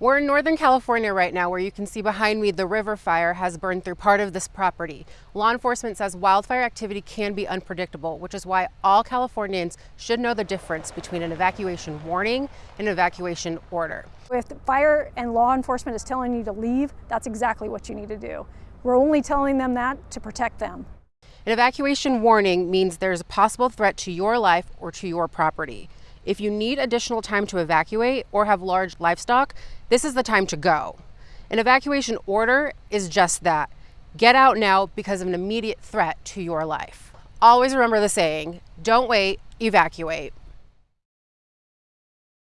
We're in Northern California right now where you can see behind me the river fire has burned through part of this property. Law enforcement says wildfire activity can be unpredictable, which is why all Californians should know the difference between an evacuation warning and an evacuation order. If the fire and law enforcement is telling you to leave, that's exactly what you need to do. We're only telling them that to protect them. An evacuation warning means there's a possible threat to your life or to your property. If you need additional time to evacuate or have large livestock, this is the time to go. An evacuation order is just that. Get out now because of an immediate threat to your life. Always remember the saying, don't wait, evacuate.